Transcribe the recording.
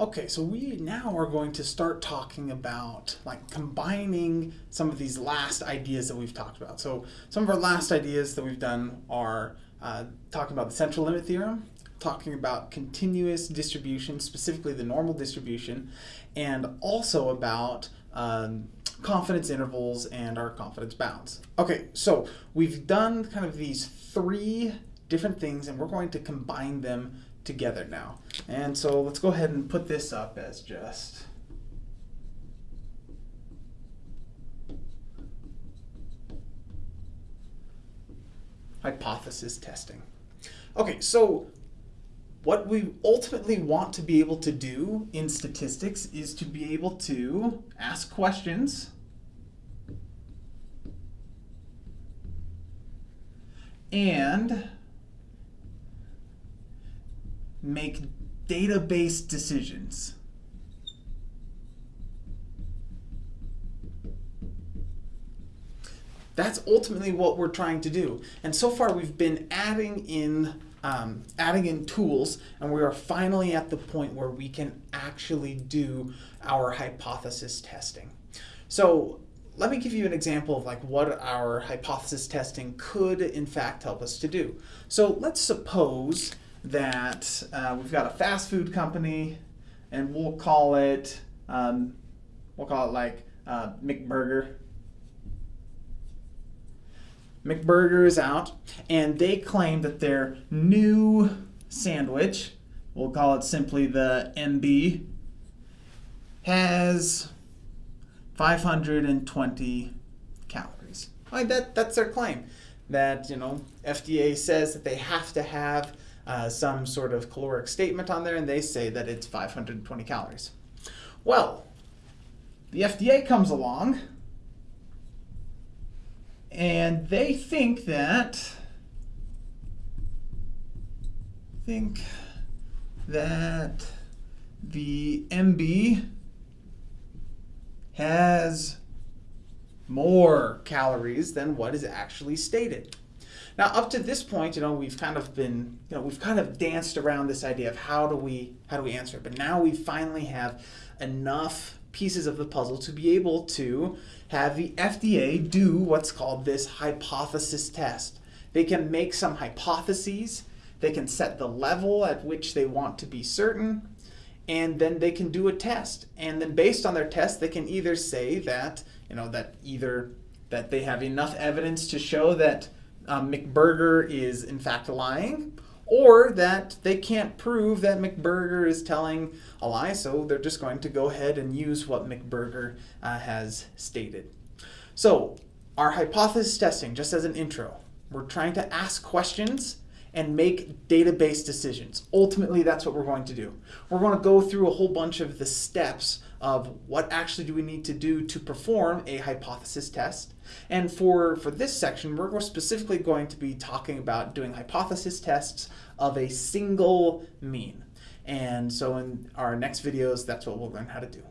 Okay, so we now are going to start talking about like combining some of these last ideas that we've talked about. So some of our last ideas that we've done are uh, talking about the central limit theorem, talking about continuous distribution, specifically the normal distribution, and also about um, confidence intervals and our confidence bounds. Okay, so we've done kind of these three different things and we're going to combine them together now. And so let's go ahead and put this up as just hypothesis testing. Okay, so what we ultimately want to be able to do in statistics is to be able to ask questions and make data-based decisions. That's ultimately what we're trying to do. And so far we've been adding in um, adding in tools and we are finally at the point where we can actually do our hypothesis testing. So let me give you an example of like what our hypothesis testing could in fact help us to do. So let's suppose that uh, we've got a fast food company and we'll call it, um, we'll call it like uh, McBurger. McBurger is out and they claim that their new sandwich, we'll call it simply the MB, has 520 calories. Like that, that's their claim. That, you know, FDA says that they have to have uh, some sort of caloric statement on there and they say that it's 520 calories. Well, the FDA comes along and they think that think that the MB has more calories than what is actually stated. Now, up to this point, you know, we've kind of been, you know, we've kind of danced around this idea of how do we, how do we answer it. But now we finally have enough pieces of the puzzle to be able to have the FDA do what's called this hypothesis test. They can make some hypotheses, they can set the level at which they want to be certain, and then they can do a test. And then based on their test, they can either say that, you know, that either that they have enough evidence to show that um, McBurger is in fact lying, or that they can't prove that McBurger is telling a lie, so they're just going to go ahead and use what McBurger uh, has stated. So our hypothesis testing, just as an intro, we're trying to ask questions and make data-based decisions. Ultimately, that's what we're going to do. We're going to go through a whole bunch of the steps of what actually do we need to do to perform a hypothesis test. And for, for this section, we're specifically going to be talking about doing hypothesis tests of a single mean. And so in our next videos, that's what we'll learn how to do.